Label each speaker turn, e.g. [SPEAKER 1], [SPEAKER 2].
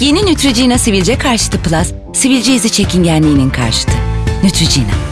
[SPEAKER 1] Yeni Neutrogena sivilce karşıtı Plus, sivilce izi çekingenliğinin karşıtı. Neutrogena.